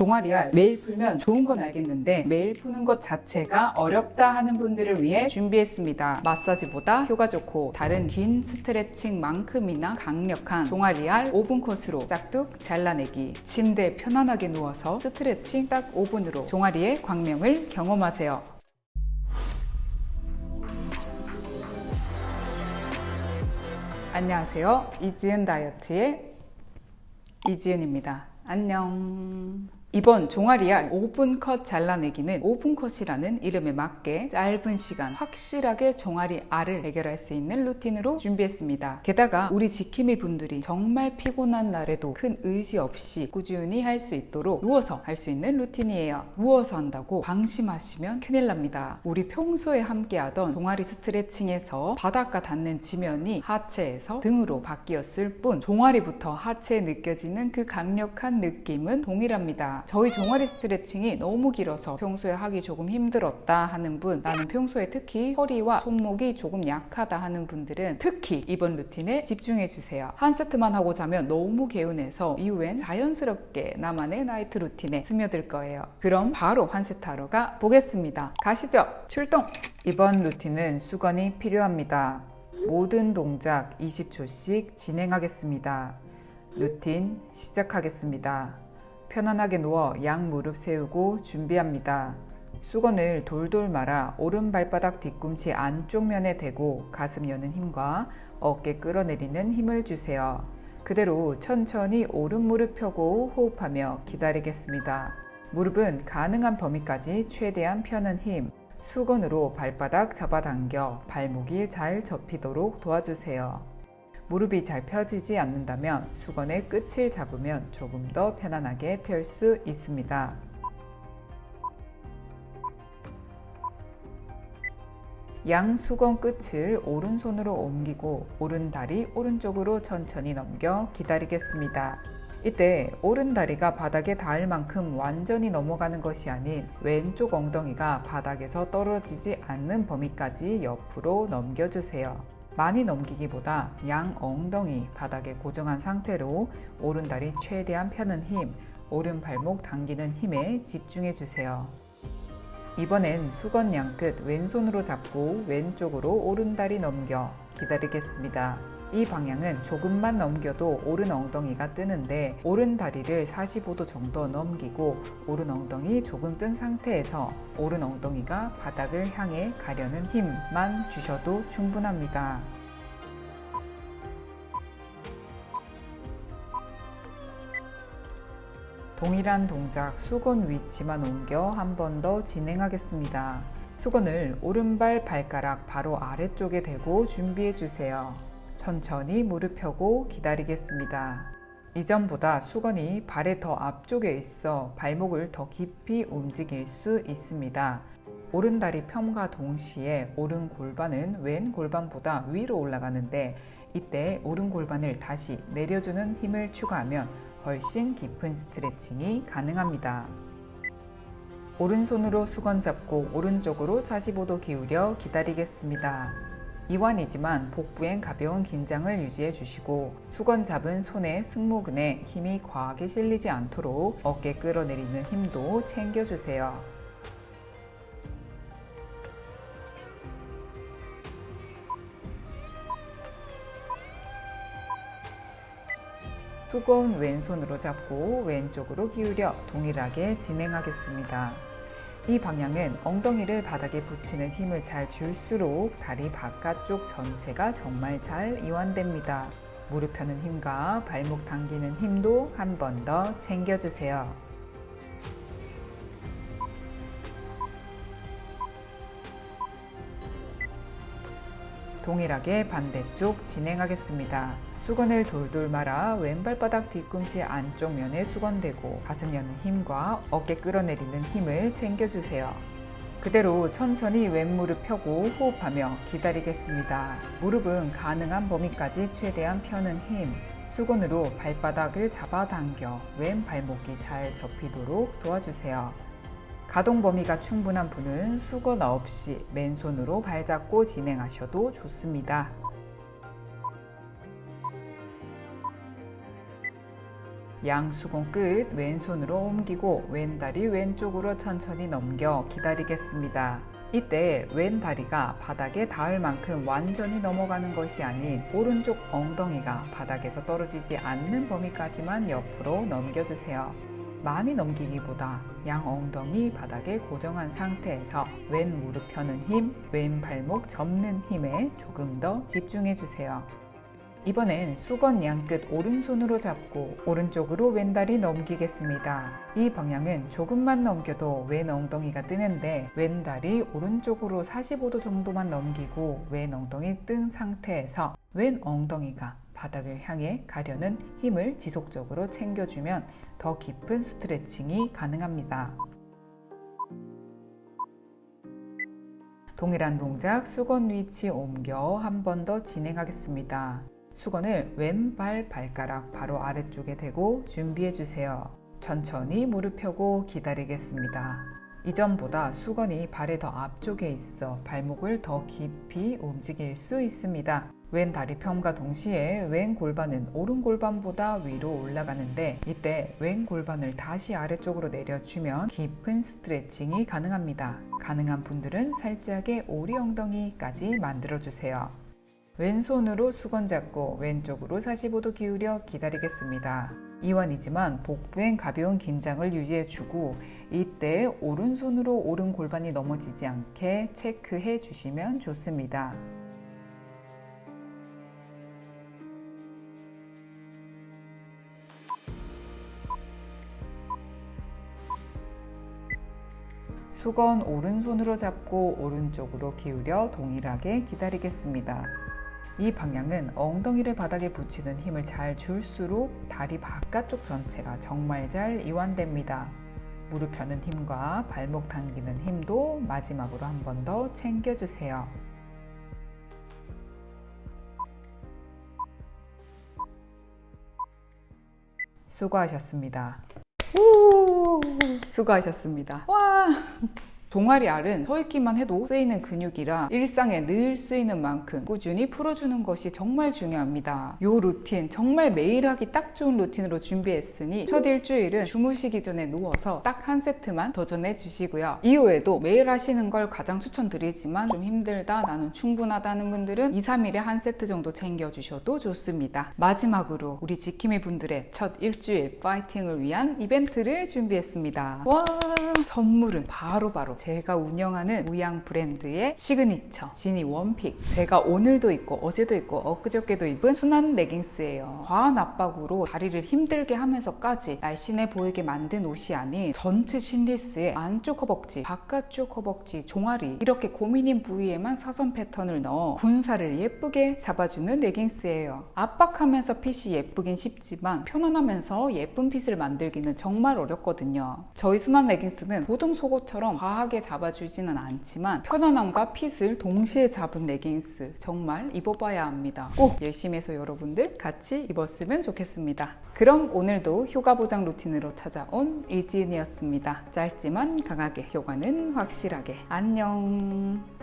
종아리알 매일 풀면 좋은 건 알겠는데 매일 푸는 것 자체가 어렵다 하는 분들을 위해 준비했습니다. 마사지보다 효과 좋고 다른 긴 스트레칭만큼이나 강력한 종아리알 5분 코스로 싹둑 잘라내기 침대에 편안하게 누워서 스트레칭 딱 5분으로 종아리의 광명을 경험하세요. 안녕하세요. 이지은 다이어트의 이지은입니다. 안녕. 이번 종아리알 5분 컷 잘라내기는 5분 컷이라는 이름에 맞게 짧은 시간 확실하게 종아리 알을 해결할 수 있는 루틴으로 준비했습니다. 게다가 우리 지킴이 분들이 정말 피곤한 날에도 큰 의지 없이 꾸준히 할 수 있도록 누워서 할 수 있는 루틴이에요. 누워서 한다고 방심하시면 큰일 납니다. 우리 평소에 함께 하던 종아리 스트레칭에서 바닥과 닿는 지면이 하체에서 등으로 바뀌었을 뿐 종아리부터 하체에 느껴지는 그 강력한 느낌은 동일합니다. 저희 종아리 스트레칭이 너무 길어서 평소에 하기 조금 힘들었다 하는 분 나는 평소에 특히 허리와 손목이 조금 약하다 하는 분들은 특히 이번 루틴에 집중해 주세요. 한 세트만 하고 자면 너무 개운해서 이후엔 자연스럽게 나만의 night routine에 스며들 거예요. 그럼 바로 한 세트 하러 가 보겠습니다. 가시죠. 출동! 이번 루틴은 수건이 필요합니다. 모든 동작 20초씩 진행하겠습니다. 루틴 시작하겠습니다 편안하게 누워 양 무릎 세우고 준비합니다. 수건을 돌돌 말아 오른 발바닥 뒤꿈치 안쪽 면에 대고 가슴 여는 힘과 어깨 끌어내리는 힘을 주세요. 그대로 천천히 오른 무릎 펴고 호흡하며 기다리겠습니다. 무릎은 가능한 범위까지 최대한 펴는 힘, 수건으로 발바닥 잡아당겨 발목이 잘 접히도록 도와주세요. 무릎이 잘 펴지지 않는다면 수건의 끝을 잡으면 조금 더 편안하게 펼 수 있습니다. 양 수건 끝을 오른손으로 옮기고 오른다리 오른쪽으로 천천히 넘겨 기다리겠습니다. 이때 오른다리가 바닥에 닿을 만큼 완전히 넘어가는 것이 아닌 왼쪽 엉덩이가 바닥에서 떨어지지 않는 범위까지 옆으로 넘겨주세요. 많이 넘기기보다 양 엉덩이 바닥에 고정한 상태로 오른다리 최대한 펴는 힘, 오른 발목 당기는 힘에 집중해 주세요. 이번엔 수건 양끝 왼손으로 잡고 왼쪽으로 오른다리 넘겨 기다리겠습니다. 이 방향은 조금만 넘겨도 오른 엉덩이가 뜨는데 오른 다리를 45도 정도 넘기고 오른 엉덩이 조금 뜬 상태에서 오른 엉덩이가 바닥을 향해 가려는 힘만 주셔도 충분합니다. 동일한 동작 수건 위치만 옮겨 한 번 더 진행하겠습니다. 수건을 오른발 발가락 바로 아래쪽에 대고 준비해 주세요. 천천히 무릎 펴고 기다리겠습니다. 이전보다 수건이 발의 더 앞쪽에 있어 발목을 더 깊이 움직일 수 있습니다. 오른다리 펴과 동시에 오른 골반은 왼 골반보다 위로 올라가는데 이때 오른 골반을 다시 내려주는 힘을 추가하면 훨씬 깊은 스트레칭이 가능합니다. 오른손으로 수건 잡고 오른쪽으로 45도 기울여 기다리겠습니다. 이완이지만 복부엔 가벼운 긴장을 유지해 주시고 수건 잡은 손의 승모근에 힘이 과하게 실리지 않도록 어깨 끌어내리는 힘도 챙겨주세요. 수건 왼손으로 잡고 왼쪽으로 기울여 동일하게 진행하겠습니다. 이 방향은 엉덩이를 바닥에 붙이는 힘을 잘 줄수록 다리 바깥쪽 전체가 정말 잘 이완됩니다. 무릎 펴는 힘과 발목 당기는 힘도 한 번 더 챙겨주세요. 동일하게 반대쪽 진행하겠습니다. 수건을 돌돌 말아 왼발바닥 뒤꿈치 안쪽 면에 수건대고 가슴 여는 힘과 어깨 끌어내리는 힘을 챙겨주세요. 그대로 천천히 왼무릎 펴고 호흡하며 기다리겠습니다. 무릎은 가능한 범위까지 최대한 펴는 힘, 수건으로 발바닥을 잡아당겨 왼 발목이 잘 접히도록 도와주세요. 가동 범위가 충분한 분은 수건 없이 맨손으로 발 잡고 진행하셔도 좋습니다. 양수건 끝 왼손으로 옮기고 왼다리 왼쪽으로 천천히 넘겨 기다리겠습니다. 이때 왼 다리가 바닥에 닿을 만큼 완전히 넘어가는 것이 아닌 오른쪽 엉덩이가 바닥에서 떨어지지 않는 범위까지만 옆으로 넘겨주세요. 많이 넘기기보다 양 엉덩이 바닥에 고정한 상태에서 왼 무릎 펴는 힘, 왼 발목 접는 힘에 조금 더 집중해 주세요. 이번엔 수건 양끝 오른손으로 잡고 오른쪽으로 왼다리 넘기겠습니다. 이 방향은 조금만 넘겨도 왼 엉덩이가 뜨는데 왼다리 오른쪽으로 45도 정도만 넘기고 왼 엉덩이 뜬 상태에서 왼 엉덩이가 바닥을 향해 가려는 힘을 지속적으로 챙겨주면 더 깊은 스트레칭이 가능합니다. 동일한 동작 수건 위치 옮겨 한 번 더 진행하겠습니다. 수건을 왼발 발가락 바로 아래쪽에 대고 준비해 주세요. 천천히 무릎 펴고 기다리겠습니다. 이전보다 수건이 발의 더 앞쪽에 있어 발목을 더 깊이 움직일 수 있습니다. 왼 다리 펴과 동시에 왼 골반은 오른 골반보다 위로 올라가는데 이때 왼 골반을 다시 아래쪽으로 내려주면 깊은 스트레칭이 가능합니다. 가능한 분들은 살짝의 오리 엉덩이까지 만들어주세요. 왼손으로 수건 잡고 왼쪽으로 45도 기울여 기다리겠습니다. 이완이지만 복부엔 가벼운 긴장을 유지해주고 이때 오른손으로 오른 골반이 넘어지지 않게 체크해 주시면 좋습니다. 수건 오른손으로 잡고 오른쪽으로 기울여 동일하게 기다리겠습니다. 이 방향은 엉덩이를 바닥에 붙이는 힘을 잘 줄수록 다리 바깥쪽 전체가 정말 잘 이완됩니다. 무릎 펴는 힘과 발목 당기는 힘도 마지막으로 한 번 더 챙겨주세요. 수고하셨습니다. 우! 수고하셨습니다. 와! 종아리 알은 서 있기만 해도 쓰이는 근육이라 일상에 늘 쓰이는 만큼 꾸준히 풀어주는 것이 정말 중요합니다. 이 루틴 정말 매일 하기 딱 좋은 루틴으로 준비했으니 첫 일주일은 주무시기 전에 누워서 딱 한 세트만 도전해 주시고요. 이후에도 매일 하시는 걸 가장 추천드리지만 좀 힘들다 나는 충분하다는 분들은 2, 3일에 한 세트 정도 챙겨주셔도 좋습니다. 마지막으로 우리 지킴이 분들의 첫 일주일 파이팅을 위한 이벤트를 준비했습니다. 와 선물은 바로바로 바로 제가 운영하는 무양 브랜드의 시그니처 지니 one pick. 제가 오늘도 입고 어제도 입고 엊그저께도 입은 순한 레깅스예요. 과한 압박으로 다리를 힘들게 하면서까지 날씬해 보이게 만든 옷이 아닌 전체 seamless에 안쪽 허벅지 바깥쪽 허벅지 종아리 이렇게 고민인 부위에만 사선 패턴을 넣어 군살을 예쁘게 잡아주는 레깅스예요. 압박하면서 핏이 예쁘긴 쉽지만 편안하면서 예쁜 fit을 만들기는 정말 어렵거든요. 저희 순한 레깅스는 보통 속옷처럼 과 하게 잡아주지는 않지만 편안함과 핏을 동시에 잡은 레깅스 정말 입어봐야 합니다. 꼭 열심히 해서 여러분들 같이 입었으면 좋겠습니다. 그럼 오늘도 효과 보장 루틴으로 찾아온 이지은이었습니다. 짧지만 강하게 효과는 확실하게 안녕